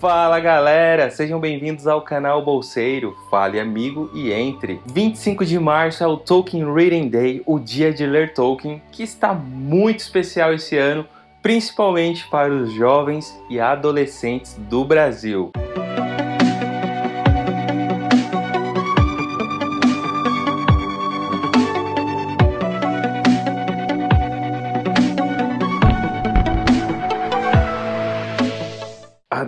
Fala galera, sejam bem-vindos ao canal Bolseiro, fale amigo e entre. 25 de março é o Tolkien Reading Day, o dia de ler Tolkien, que está muito especial esse ano, principalmente para os jovens e adolescentes do Brasil.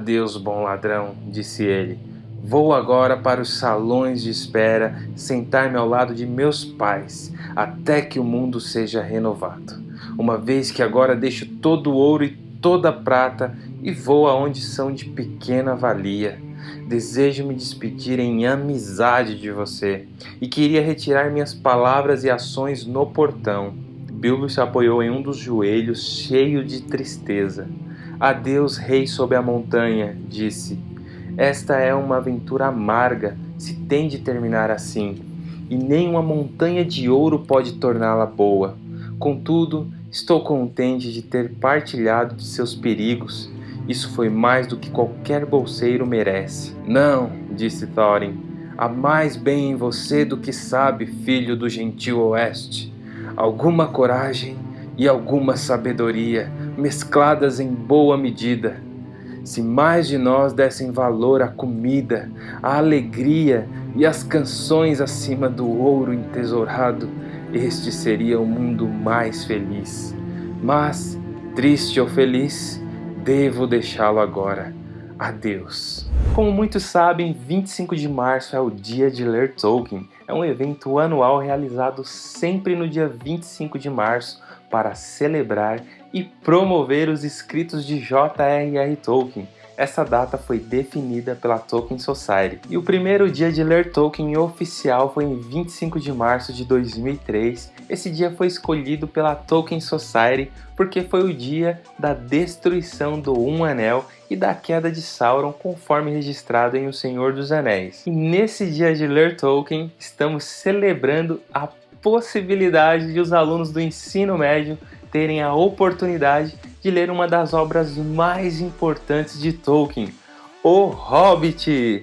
Adeus, bom ladrão, disse ele. Vou agora para os salões de espera, sentar-me ao lado de meus pais, até que o mundo seja renovado. Uma vez que agora deixo todo o ouro e toda a prata e vou aonde são de pequena valia. Desejo me despedir em amizade de você e queria retirar minhas palavras e ações no portão. Bilbo se apoiou em um dos joelhos, cheio de tristeza. Adeus, rei sob a montanha, disse. Esta é uma aventura amarga, se tem de terminar assim, e nem uma montanha de ouro pode torná-la boa. Contudo, estou contente de ter partilhado de seus perigos. Isso foi mais do que qualquer bolseiro merece. Não, disse Thorin, há mais bem em você do que sabe, filho do gentil oeste. Alguma coragem e alguma sabedoria mescladas em boa medida. Se mais de nós dessem valor à comida, à alegria e às canções acima do ouro entesourado, este seria o mundo mais feliz. Mas, triste ou feliz, devo deixá-lo agora. Adeus. Como muitos sabem, 25 de março é o dia de ler Tolkien. É um evento anual realizado sempre no dia 25 de março para celebrar e promover os escritos de J.R.R. Tolkien. Essa data foi definida pela Tolkien Society. E o primeiro dia de ler Tolkien oficial foi em 25 de março de 2003. Esse dia foi escolhido pela Tolkien Society porque foi o dia da destruição do Um Anel e da queda de Sauron, conforme registrado em O Senhor dos Anéis. E nesse dia de ler Tolkien, estamos celebrando a possibilidade de os alunos do ensino médio terem a oportunidade de ler uma das obras mais importantes de Tolkien, O Hobbit.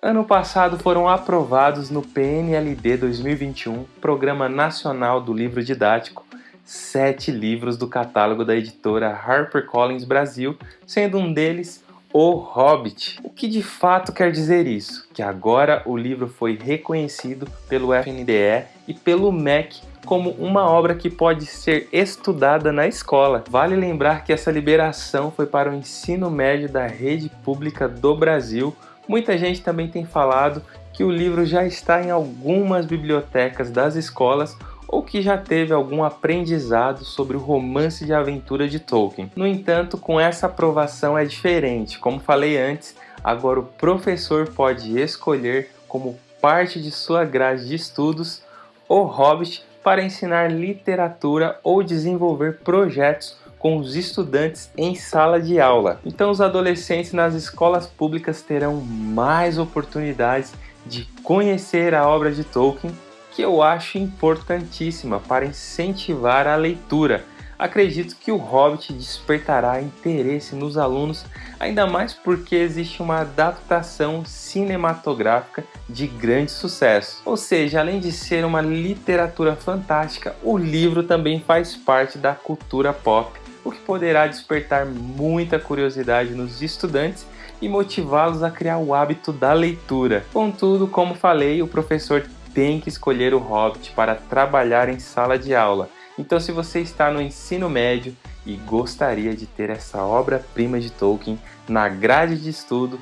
Ano passado foram aprovados no PNLD 2021, Programa Nacional do Livro Didático, sete livros do catálogo da editora HarperCollins Brasil, sendo um deles o Hobbit. O que de fato quer dizer isso? Que agora o livro foi reconhecido pelo FNDE e pelo MEC como uma obra que pode ser estudada na escola. Vale lembrar que essa liberação foi para o ensino médio da rede pública do Brasil. Muita gente também tem falado que o livro já está em algumas bibliotecas das escolas ou que já teve algum aprendizado sobre o romance de aventura de Tolkien. No entanto, com essa aprovação é diferente. Como falei antes, agora o professor pode escolher como parte de sua grade de estudos o Hobbit para ensinar literatura ou desenvolver projetos com os estudantes em sala de aula. Então os adolescentes nas escolas públicas terão mais oportunidades de conhecer a obra de Tolkien que eu acho importantíssima para incentivar a leitura. Acredito que o Hobbit despertará interesse nos alunos, ainda mais porque existe uma adaptação cinematográfica de grande sucesso. Ou seja, além de ser uma literatura fantástica, o livro também faz parte da cultura pop, o que poderá despertar muita curiosidade nos estudantes e motivá-los a criar o hábito da leitura. Contudo, como falei, o professor tem que escolher o Hobbit para trabalhar em sala de aula. Então se você está no ensino médio e gostaria de ter essa obra-prima de Tolkien na grade de estudo,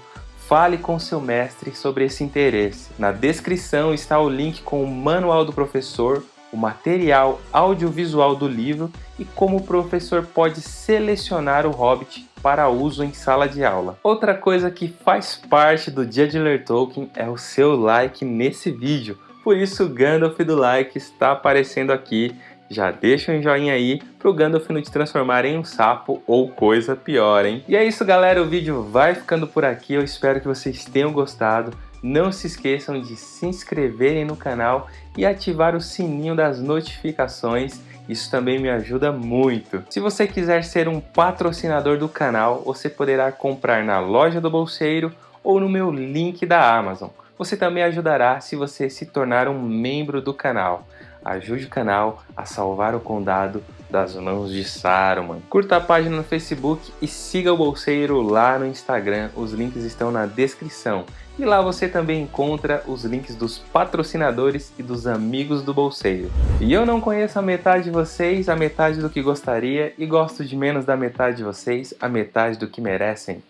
fale com seu mestre sobre esse interesse. Na descrição está o link com o manual do professor, o material audiovisual do livro e como o professor pode selecionar o Hobbit para uso em sala de aula. Outra coisa que faz parte do dia de ler Tolkien é o seu like nesse vídeo. Por isso o Gandalf do like está aparecendo aqui. Já deixa um joinha aí para o Gandalf não te transformar em um sapo ou coisa pior, hein? E é isso galera, o vídeo vai ficando por aqui. Eu espero que vocês tenham gostado. não se esqueçam de se inscreverem no canal e ativar o sininho das notificações, isso também me ajuda muito. Se você quiser ser um patrocinador do canal, você poderá comprar na loja do Bolseiro ou no meu link da Amazon. Você também ajudará se você se tornar um membro do canal. Ajude o canal a salvar o condado das mãos de Saruman. Curta a página no Facebook e siga o Bolseiro lá no Instagram, os links estão na descrição. E lá você também encontra os links dos patrocinadores e dos amigos do Bolseiro. E eu não conheço a metade de vocês, a metade do que gostaria, e gosto de menos da metade de vocês, a metade do que merecem.